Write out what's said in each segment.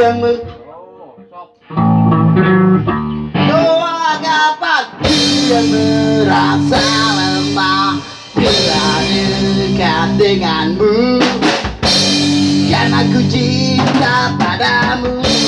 yang Doa dapat yang merasa lemah Bila dekat denganmu. Karena ku cinta padamu.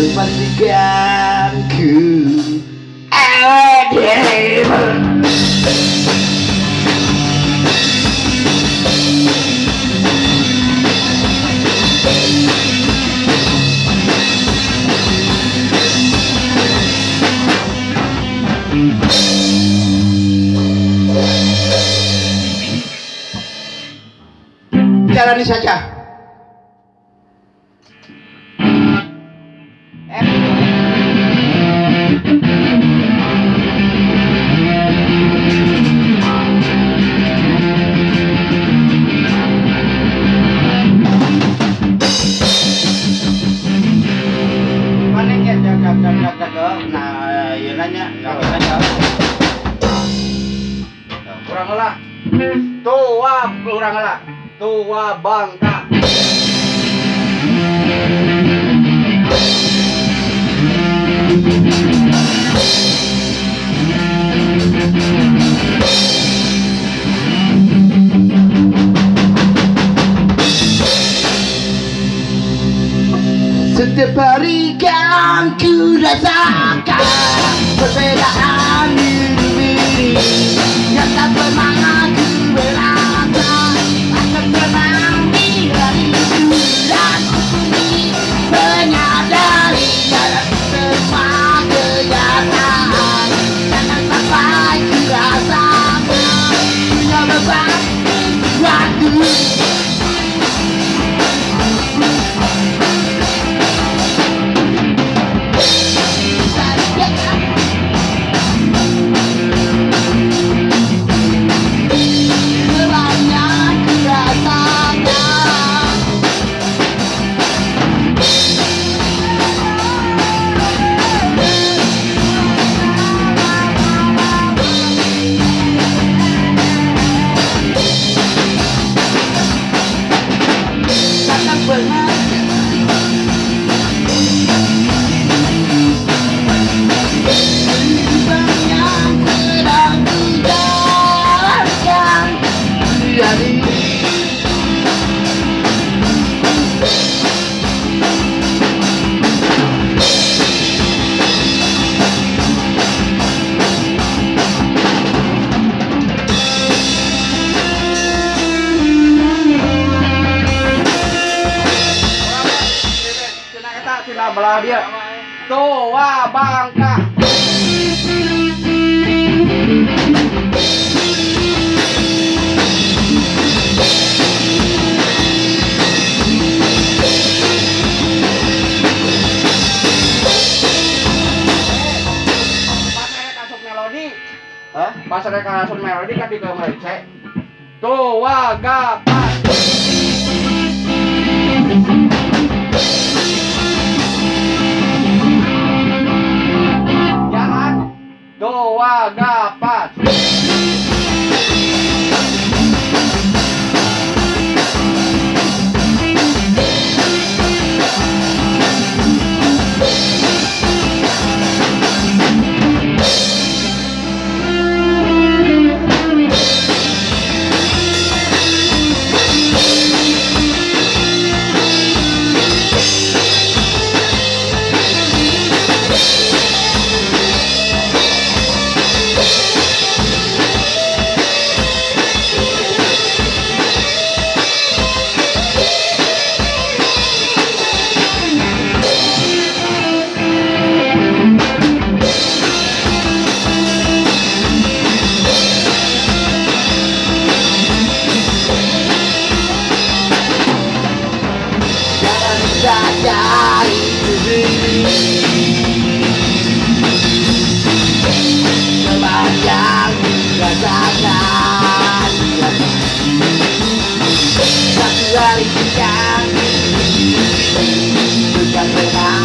Jangan pastikan ku Awak jalani saja. tua kurang lah. Tua bangka. Setiap hari kan ku rasakan perbedaan diri. Yang tak bermangat 정말 belah dia. Tua Bangka. Pas saya kasut melodi, kan di kamar cek. Tua Gapat. dari kita. Kami Bukan pernah